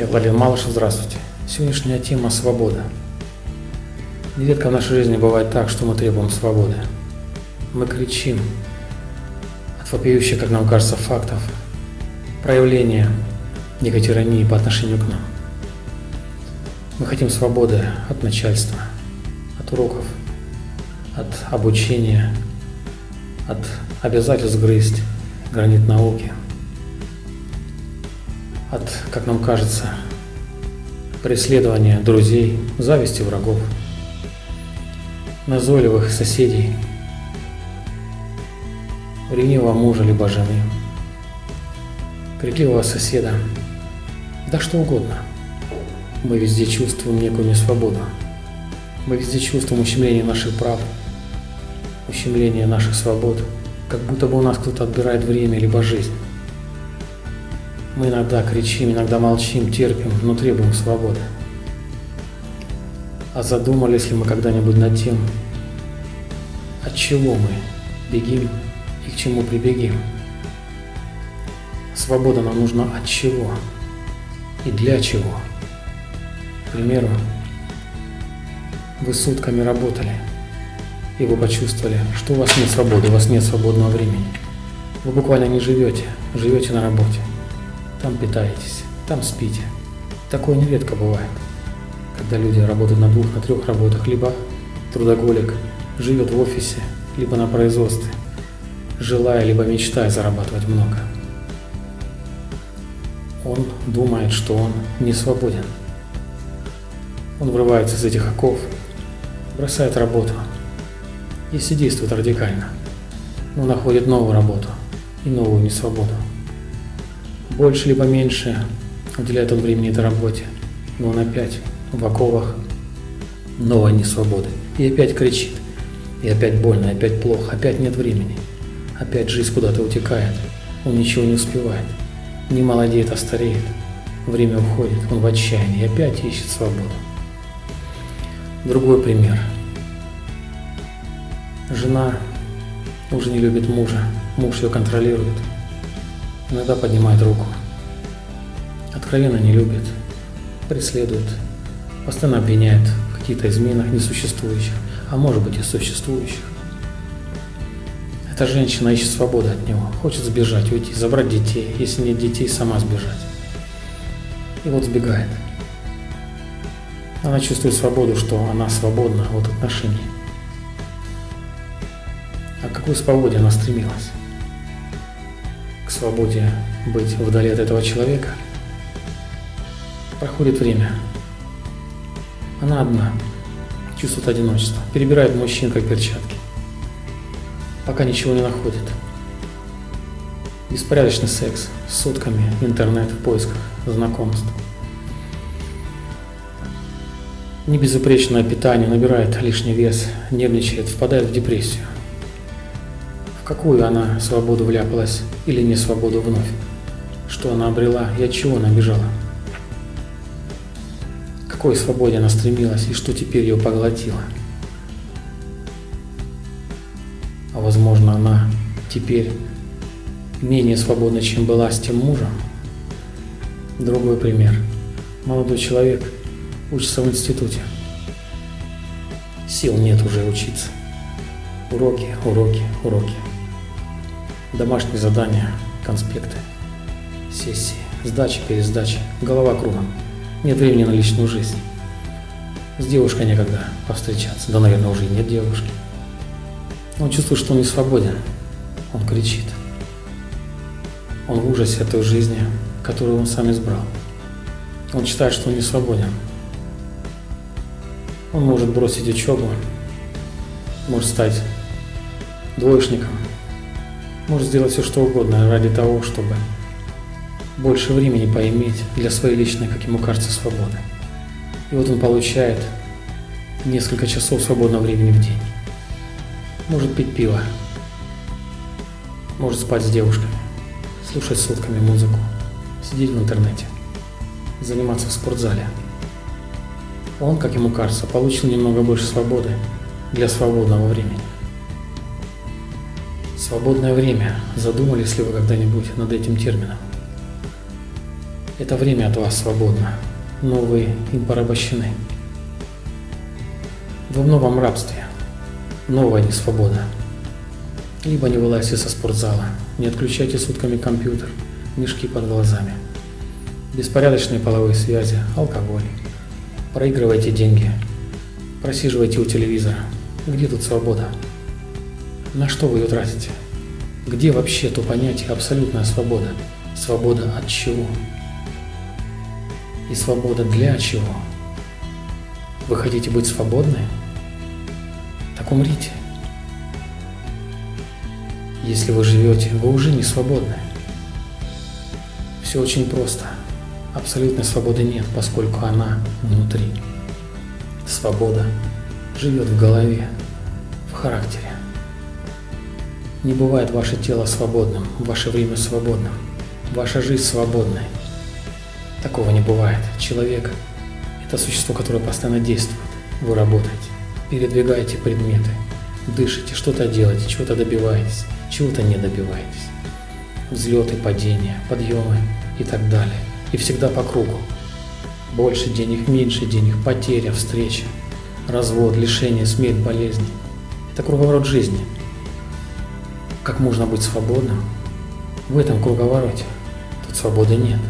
Я Владимир Малышев, здравствуйте. Сегодняшняя тема – свобода. Нередко в нашей жизни бывает так, что мы требуем свободы. Мы кричим от вопиющих, как нам кажется, фактов, проявления некой тирании по отношению к нам. Мы хотим свободы от начальства, от уроков, от обучения, от обязательств грызть гранит науки, от, как нам кажется, преследования друзей, зависти врагов, назойливых соседей, ревнивого мужа либо жены, крикливого соседа, да что угодно. Мы везде чувствуем некую несвободу. Мы везде чувствуем ущемление наших прав, ущемление наших свобод, как будто бы у нас кто-то отбирает время либо жизнь. Мы иногда кричим, иногда молчим, терпим, но требуем свободы. А задумались ли мы когда-нибудь над тем, от чего мы бегим и к чему прибегим? Свобода нам нужна от чего и для чего? К примеру, вы сутками работали, и вы почувствовали, что у вас нет свободы, у вас нет свободного времени. Вы буквально не живете, живете на работе. Там питаетесь, там спите. Такое нередко бывает, когда люди работают на двух, на трех работах, либо трудоголик живет в офисе, либо на производстве, желая либо мечтая зарабатывать много. Он думает, что он не свободен. Он врывается из этих оков, бросает работу, если действует радикально, но находит новую работу и новую несвободу. Больше либо меньше уделяет он времени этой работе, но он опять в оковах новой несвободы. И опять кричит, и опять больно, и опять плохо, опять нет времени. Опять жизнь куда-то утекает, он ничего не успевает. Не молодеет, а стареет. Время уходит, он в отчаянии и опять ищет свободу. Другой пример – Жена уже не любит мужа, муж ее контролирует, иногда поднимает руку. Откровенно не любит, преследует, постоянно обвиняет в каких-то изменах несуществующих, а может быть и существующих. Эта женщина ищет свободу от него, хочет сбежать, уйти, забрать детей, если нет детей, сама сбежать. И вот сбегает. Она чувствует свободу, что она свободна от отношений. А к какой свободе она стремилась? Свободе быть вдали от этого человека? Проходит время. Она одна, чувствует одиночество, перебирает мужчин как перчатки, пока ничего не находит. Беспорядочный секс, сутками, интернет в поисках знакомств. Небезупречное питание набирает лишний вес, нервничает, впадает в депрессию какую она свободу вляпалась или не свободу вновь, что она обрела и от чего она бежала. К какой свободе она стремилась и что теперь ее поглотило. А возможно она теперь менее свободна, чем была с тем мужем. Другой пример. Молодой человек учится в институте. Сил нет уже учиться. Уроки, уроки, уроки домашние задания, конспекты, сессии, сдачи, пересдачи, голова кругом. Нет времени на личную жизнь. С девушкой некогда повстречаться, да, наверное, уже и нет девушки. Он чувствует, что он не свободен. Он кричит. Он в ужасе от той жизни, которую он сам избрал. Он считает, что он не свободен. Он может бросить учебу, может стать двоечником, может сделать все что угодно ради того, чтобы больше времени поиметь для своей личной, как ему кажется, свободы. И вот он получает несколько часов свободного времени в день. Может пить пиво, может спать с девушками, слушать сутками музыку, сидеть в интернете, заниматься в спортзале. Он, как ему кажется, получил немного больше свободы для свободного времени. Свободное время. Задумались ли вы когда-нибудь над этим термином? Это время от вас свободно, но вы им порабощены. Вы в новом рабстве, новая несвобода. Либо не вылазьте со спортзала, не отключайте сутками компьютер, мешки под глазами. Беспорядочные половые связи, алкоголь. Проигрывайте деньги, просиживайте у телевизора. Где тут свобода? На что вы ее тратите? Где вообще то понятие абсолютная свобода? Свобода от чего? И свобода для чего? Вы хотите быть свободны? Так умрите. Если вы живете, вы уже не свободны. Все очень просто. Абсолютной свободы нет, поскольку она внутри. Свобода живет в голове, в характере. Не бывает ваше тело свободным, ваше время свободным, ваша жизнь свободной. Такого не бывает. Человек – это существо, которое постоянно действует. Вы работаете, передвигаете предметы, дышите, что-то делаете, чего-то добиваетесь, чего-то не добиваетесь. Взлеты, падения, подъемы и так далее. И всегда по кругу. Больше денег, меньше денег, потеря, встреча, развод, лишение, смерть, болезни. Это круговорот жизни – как можно быть свободным в этом круговороте? Тут свободы нет.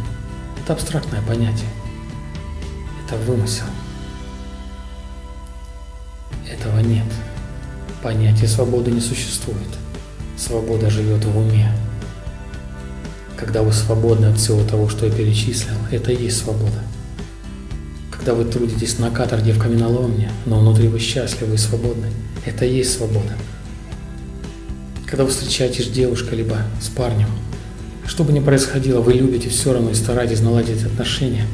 Это абстрактное понятие. Это вымысел. Этого нет. Понятия свободы не существует. Свобода живет в уме. Когда вы свободны от всего того, что я перечислил, это и есть свобода. Когда вы трудитесь на каторге в каменоломне, но внутри вы счастливы и свободны, это и есть свобода. Когда вы встречаетесь с девушкой, либо с парнем, что бы ни происходило, вы любите все равно и стараетесь наладить отношения.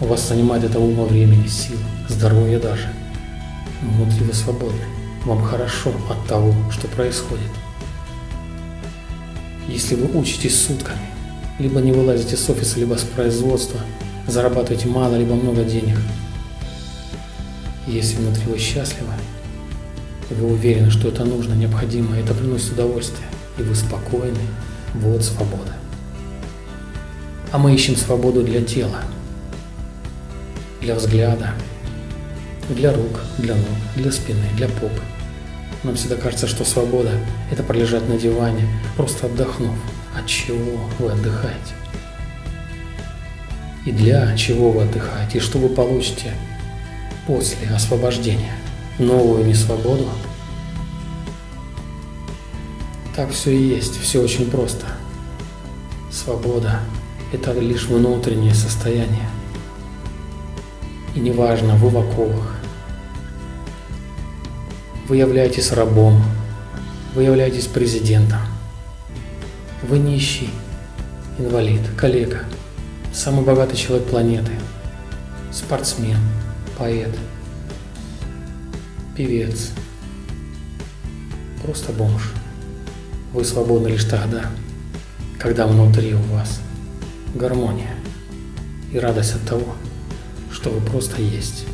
У вас занимает это ума, времени, сил, здоровья даже. Но внутри вы свободны. Вам хорошо от того, что происходит. Если вы учитесь сутками, либо не вылазите с офиса, либо с производства, зарабатываете мало, либо много денег, если внутри вы счастливы, вы уверены, что это нужно, необходимо, это приносит удовольствие, и вы спокойны, вот свобода. А мы ищем свободу для тела, для взгляда, для рук, для ног, для спины, для попы. Нам всегда кажется, что свобода – это пролежать на диване, просто отдохнув. От чего вы отдыхаете? И для чего вы отдыхаете? И что вы получите после освобождения? Новую несвободу. Так все и есть, все очень просто. Свобода – это лишь внутреннее состояние. И неважно, вы в оковах, вы являетесь рабом, вы являетесь президентом, вы нищий, инвалид, коллега, самый богатый человек планеты, спортсмен, поэт – певец, просто бомж. Вы свободны лишь тогда, когда внутри у вас гармония и радость от того, что вы просто есть.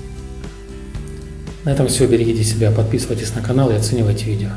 На этом все. Берегите себя, подписывайтесь на канал и оценивайте видео.